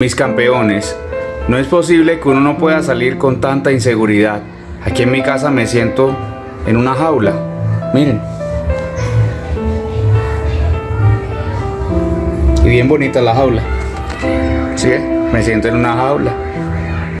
Mis campeones, no es posible que uno no pueda salir con tanta inseguridad. Aquí en mi casa me siento en una jaula. Miren. Y bien bonita la jaula. ¿Sí? Me siento en una jaula.